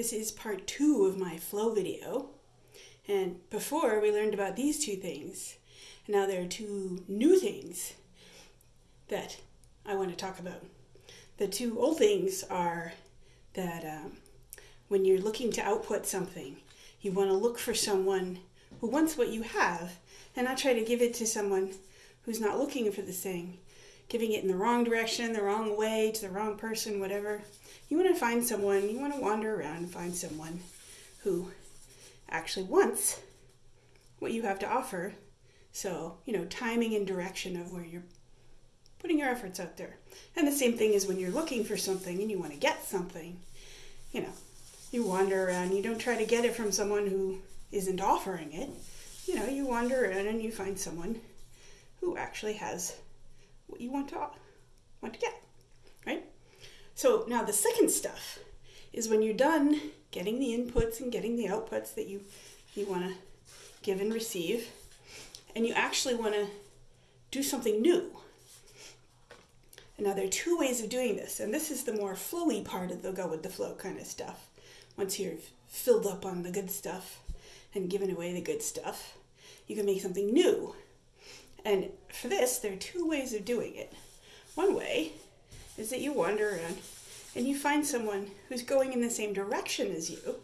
This is part two of my flow video. And before we learned about these two things, and now there are two new things that I want to talk about. The two old things are that um, when you're looking to output something, you want to look for someone who wants what you have and not try to give it to someone who's not looking for the thing, giving it in the wrong direction, the wrong way, to the wrong person, whatever. You want to find someone, you want to wander around and find someone who actually wants what you have to offer. So, you know, timing and direction of where you're putting your efforts out there. And the same thing is when you're looking for something and you want to get something, you know, you wander around, you don't try to get it from someone who isn't offering it. You know, you wander around and you find someone who actually has you want to want to get, right? So now the second stuff is when you're done getting the inputs and getting the outputs that you you want to give and receive, and you actually want to do something new. And now there are two ways of doing this, and this is the more flowy part of the go with the flow kind of stuff. Once you're filled up on the good stuff and given away the good stuff, you can make something new. And for this, there are two ways of doing it. One way is that you wander around and you find someone who's going in the same direction as you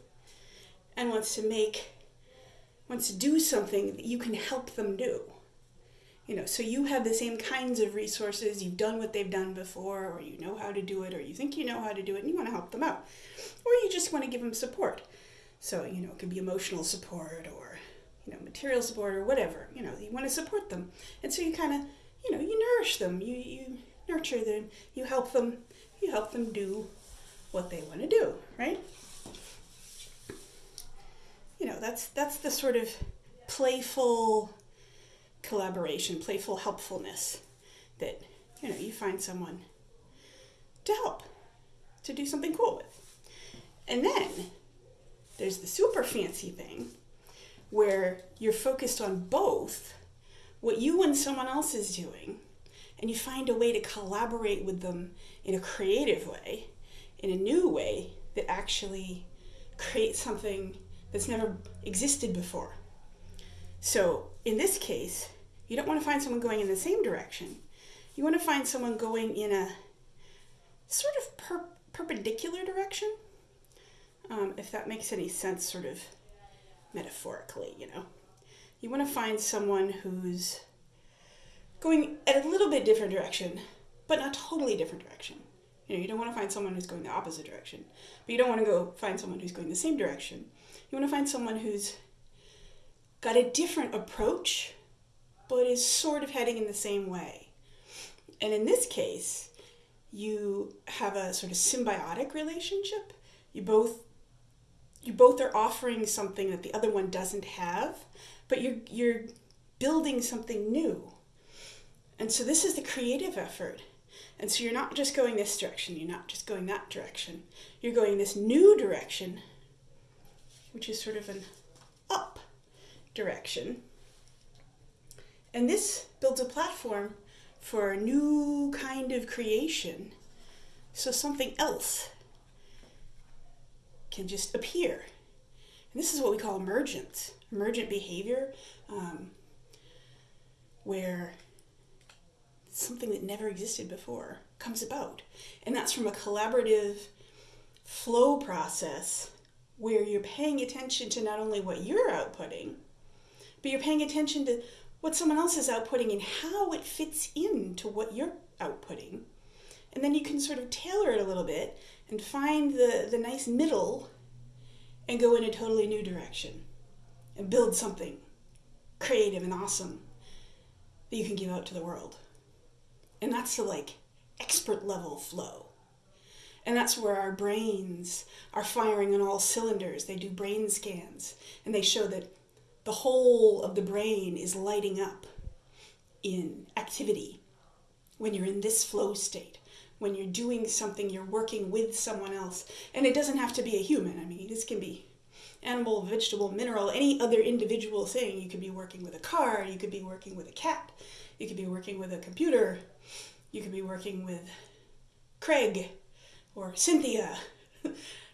and wants to make wants to do something that you can help them do. You know so you have the same kinds of resources. You've done what they've done before or you know how to do it or you think you know how to do it and you want to help them out. Or you just want to give them support. So you know it could be emotional support or material support or whatever you know you want to support them and so you kind of you know you nourish them you you nurture them you help them you help them do what they want to do, right? You know, that's that's the sort of playful collaboration, playful helpfulness that, you know, you find someone to help, to do something cool with. And then there's the super fancy thing where you're focused on both what you and someone else is doing and you find a way to collaborate with them in a creative way, in a new way that actually creates something that's never existed before. So, in this case, you don't want to find someone going in the same direction. You want to find someone going in a sort of per- perpendicular direction, um, if that makes any sense, sort of metaphorically, you know. You want to find someone who's going at a little bit different direction, but not totally different direction. You know, you don't want to find someone who's going the opposite direction, but you don't want to go find someone who's going the same direction. You want to find someone who's got a different approach, but is sort of heading in the same way. And in this case, you have a sort of symbiotic relationship. You both you both are offering something that the other one doesn't have, but you're you're building something new. And so this is the creative effort. And so you're not just going this direction, you're not just going that direction. You're going this new direction, which is sort of an up direction. And this builds a platform for a new kind of creation. So something else can just appear. And this is what we call emergent, emergent behavior, um, where something that never existed before comes about. And that's from a collaborative flow process where you're paying attention to not only what you're outputting, but you're paying attention to what someone else is outputting and how it fits into what you're outputting. And then you can sort of tailor it a little bit and find the, the nice middle and go in a totally new direction and build something creative and awesome that you can give out to the world. And that's the like expert level flow. And that's where our brains are firing on all cylinders. They do brain scans and they show that the whole of the brain is lighting up in activity when you're in this flow state. When you're doing something, you're working with someone else. And it doesn't have to be a human. I mean, this can be animal, vegetable, mineral, any other individual thing. You could be working with a car, you could be working with a cat, you could be working with a computer, you could be working with Craig or Cynthia,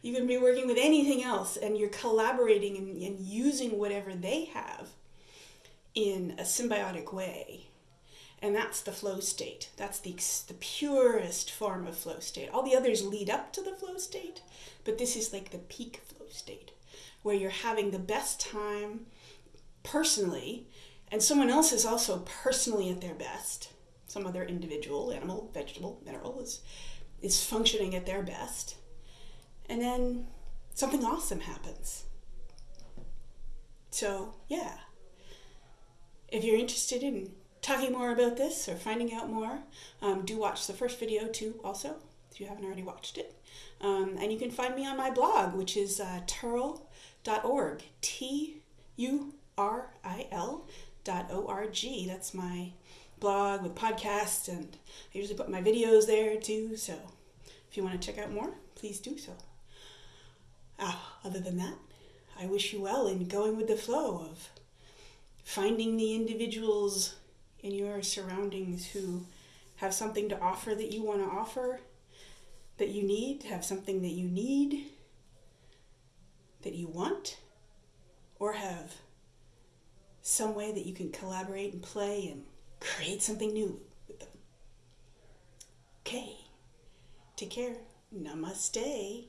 You can be working with anything else and you're collaborating and, and using whatever they have in a symbiotic way. And that's the flow state. That's the, the purest form of flow state. All the others lead up to the flow state, but this is like the peak flow state where you're having the best time personally, and someone else is also personally at their best. Some other individual, animal, vegetable, mineral is, is functioning at their best and then something awesome happens. So, yeah. If you're interested in talking more about this or finding out more, um, do watch the first video too, also, if you haven't already watched it. Um, and you can find me on my blog, which is uh, turil.org. T U R I L dot O R G. That's my blog with podcasts, and I usually put my videos there too. So if you want to check out more, please do so. Uh, other than that, I wish you well in going with the flow of finding the individuals in your surroundings who have something to offer that you want to offer, that you need, have something that you need, that you want, or have some way that you can collaborate and play and create something new with them. Okay, take care. Namaste.